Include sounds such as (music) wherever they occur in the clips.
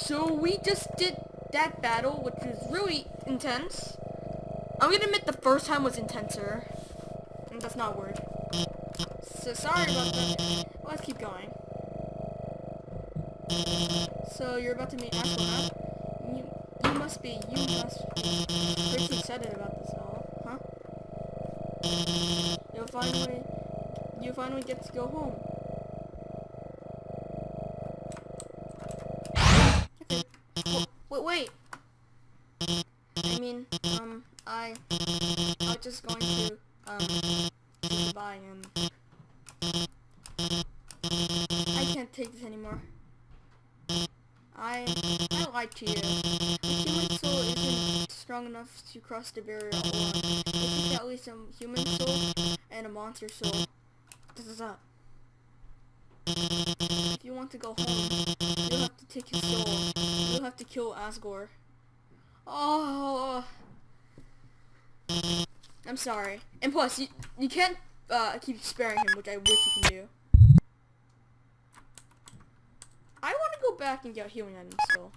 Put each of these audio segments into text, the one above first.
So we just did that battle, which was really intense. I'm gonna admit the first time was intenser. And that's not a word. So sorry about that. Let's keep going. So you're about to meet Aqua. You, you must be, you must be pretty excited about this all, huh? You'll finally, you finally get to go home. Mean, um, I, I just going to, um, say I can't take this anymore. I, I lied to you. Human soul isn't strong enough to cross the barrier alone. It at least a human soul and a monster soul. This is up. If you want to go home, you'll have to take his soul. You'll have to kill Asgore. Oh. I'm sorry. And plus, you, you can't uh, keep sparing him, which I wish you can do. I want to go back and get healing items still.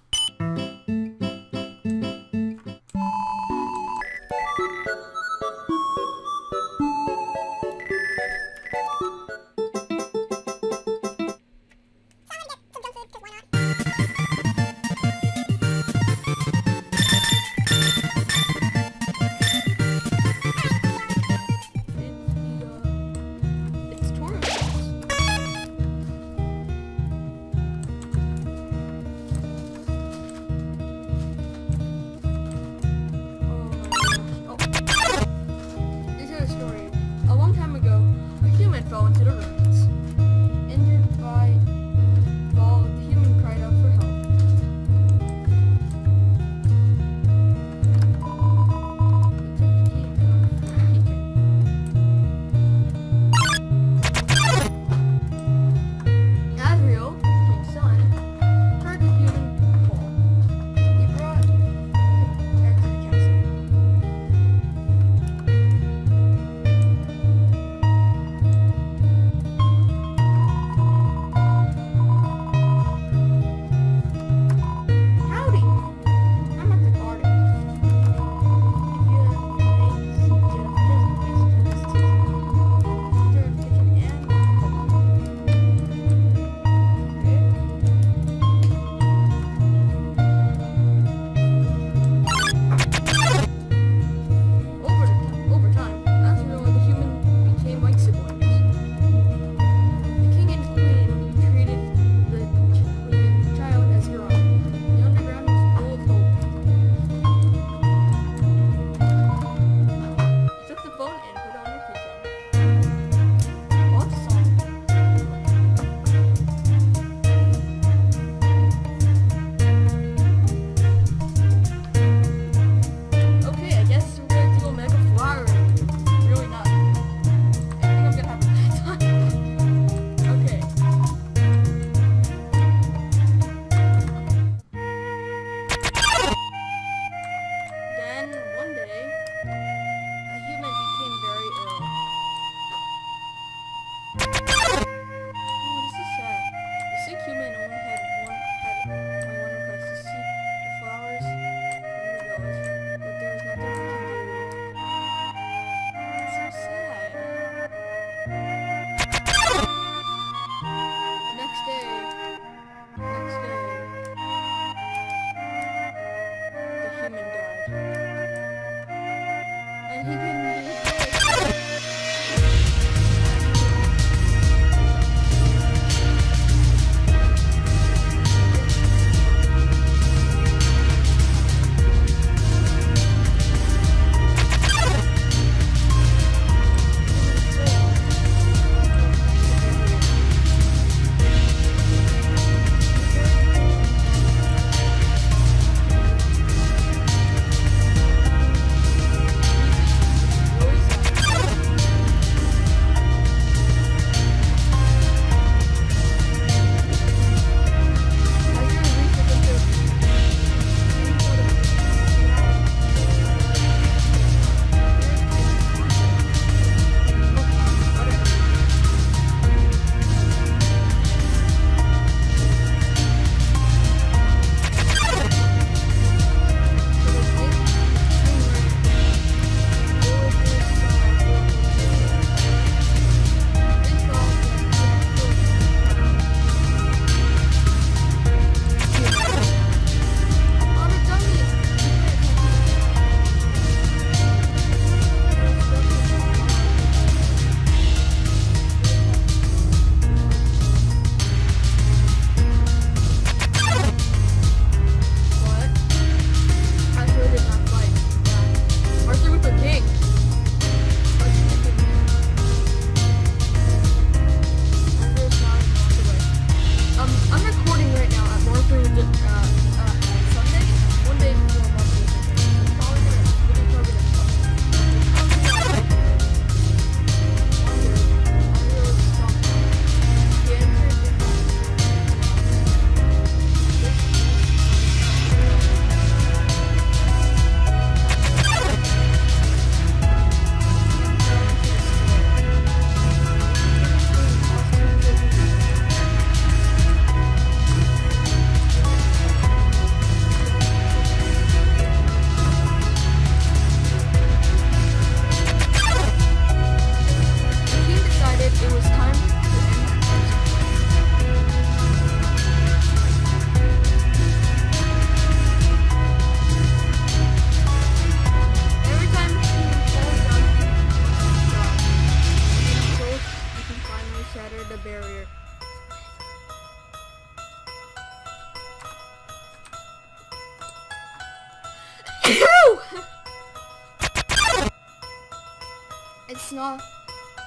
It's not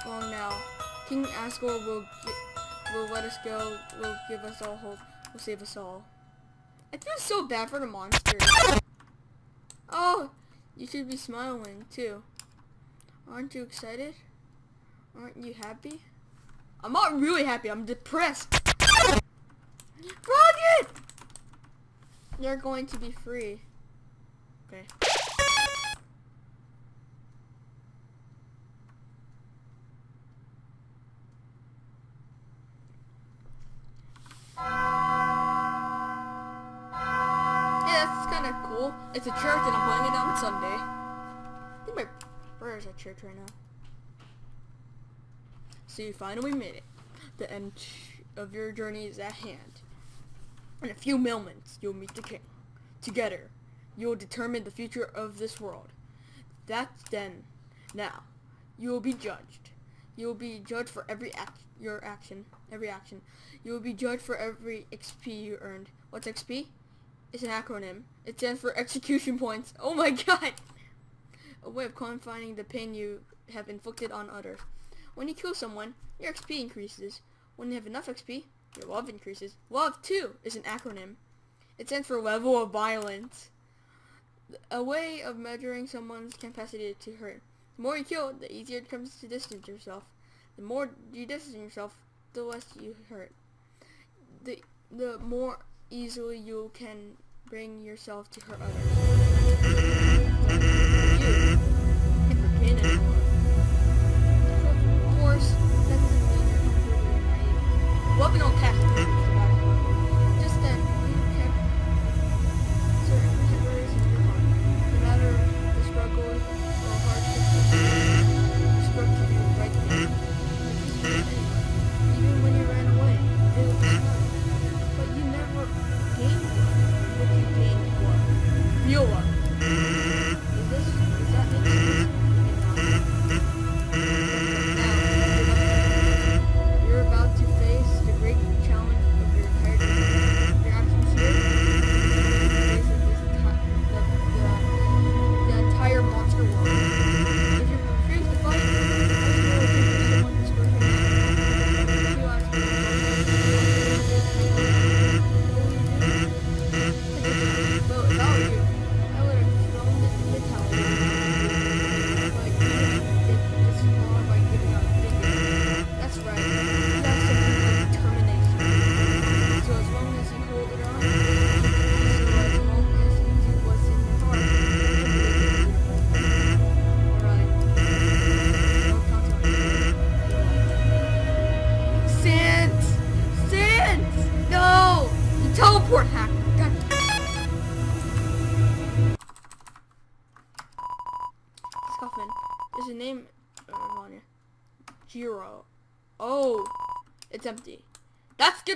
long now. King Asgore will will let us go. Will give us all hope. Will save us all. I feel so bad for the monsters. Oh, you should be smiling too. Aren't you excited? Aren't you happy? I'm not really happy. I'm depressed. Rocket! You're going to be free. Okay. It's a church and I'm playing it on Sunday. I think my brother's at church right now. So you finally made it. The end of your journey is at hand. In a few moments, you'll meet the king. Together, you will determine the future of this world. That's then. Now, you will be judged. You will be judged for every act, your action, every action. You will be judged for every XP you earned. What's XP? It's an acronym. It stands for execution points. Oh my (laughs) god! A way of quantifying the pain you have inflicted on others. When you kill someone, your XP increases. When you have enough XP, your love increases. Love, too, is an acronym. It stands for level of violence. A way of measuring someone's capacity to hurt. The more you kill, the easier it comes to distance yourself. The more you distance yourself, the less you hurt. The the more easily you can bring yourself to hurt others.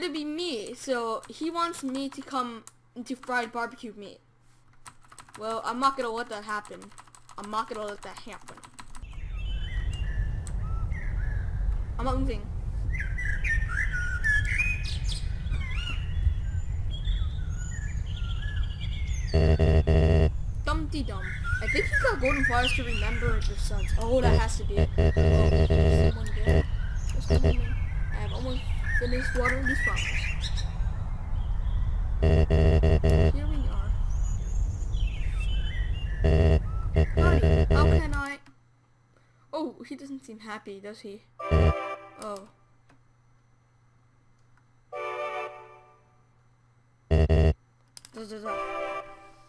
Gonna be me. So he wants me to come into fried barbecue meat. Well, I'm not gonna let that happen. I'm not gonna let that happen. I'm not moving. Dumpty Dum. I think you got golden flowers to remember your sons. Oh, that has to be it. Oh, someone. There's someone. I have almost finished watering these flowers. Here we are. How can I? Oh, he doesn't seem happy, does he? Oh.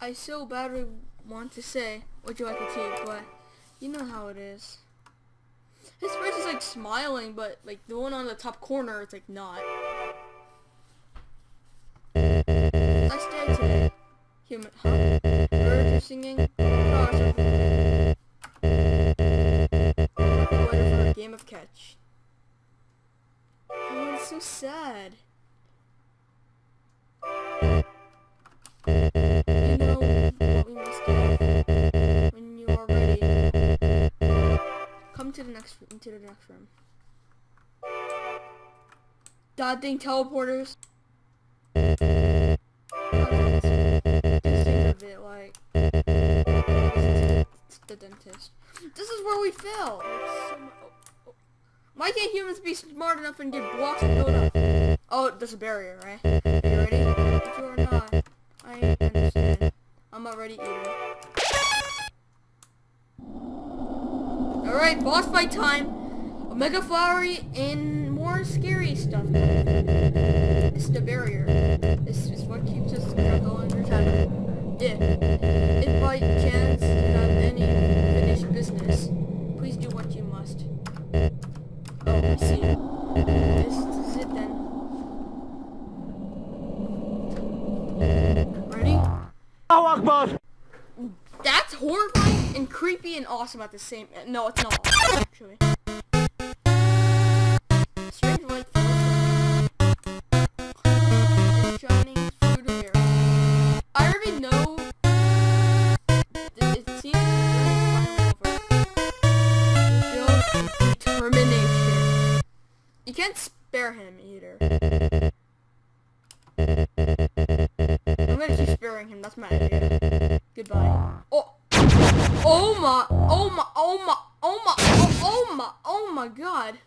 I so badly want to say, what you like to tea, but you know how it is. His face is like smiling, but like the one on the top corner it's like not. Nice day today. Human, huh? Birds singing. Flowers are oh, for a game of catch. Oh, it's so sad. You know what we must do Come to the next into the next room. God dang teleporters. The dentist. This is where we fail. Why can't humans be smart enough and get blocks and build up? Oh, there's a barrier, right? You ready? If you are not, I understand. I'm already eating. Alright, boss fight time. Omega Flowey and more scary stuff. It's the barrier. This is what keeps us under shadow. If, if by chance you have any finished business, please do what you must. Oh, see. This is it then. Ready? Allahu Akbar! That's horrifying and creepy and awesome at the same. No, it's not. Actually. Strange Oh my. Oh oh my. Oh my god.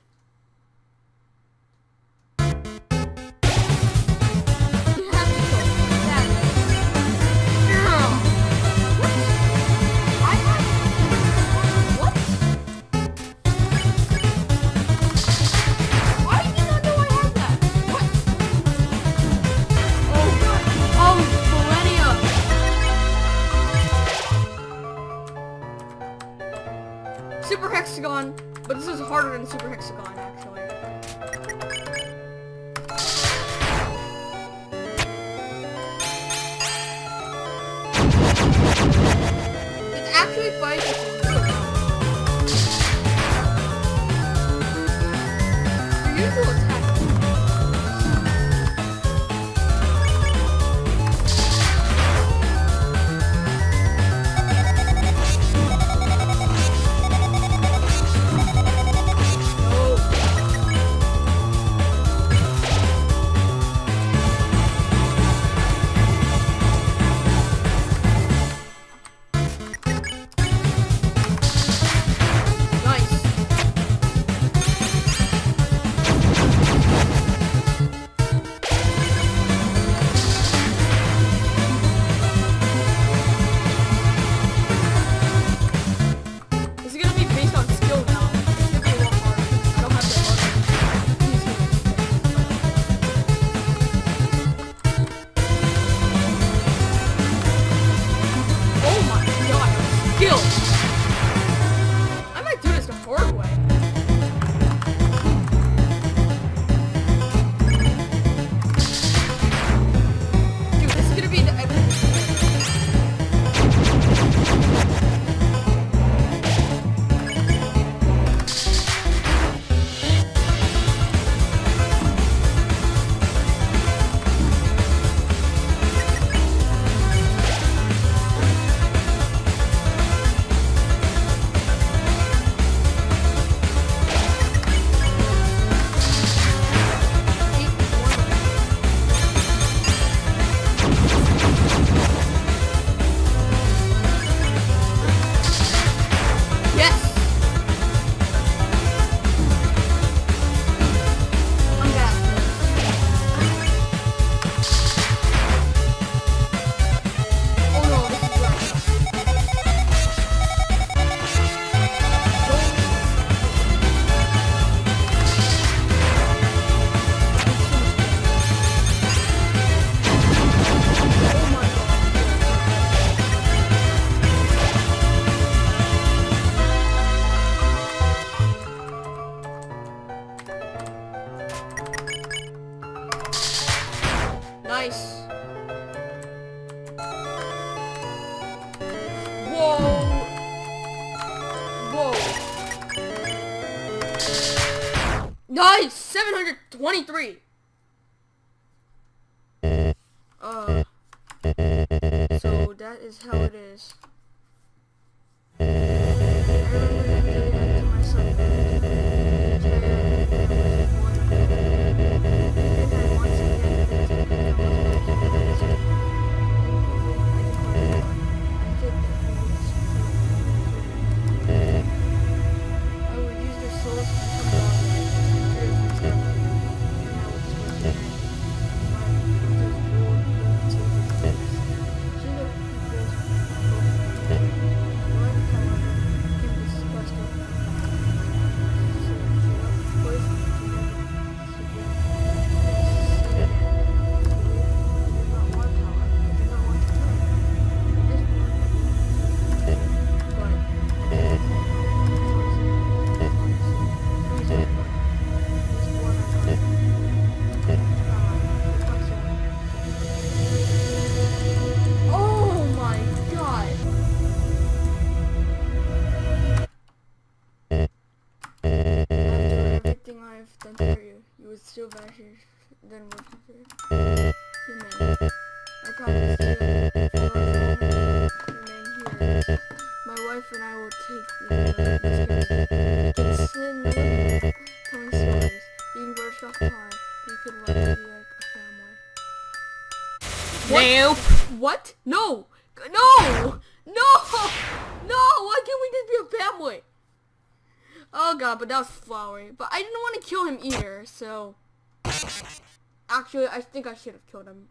Hexagon, but this is harder than Super Hexagon, actually. That is how it is. Still vanishes, then we're considered human. I promise to remain here. My wife and I will take the It's in the stories, eating bird off pie. We could love to be like a family. Nope. What? No! No! No! No! Why can't we just be a family? Oh god, but that was Flowey. But I didn't want to kill him either, so... Actually, I think I should have killed him.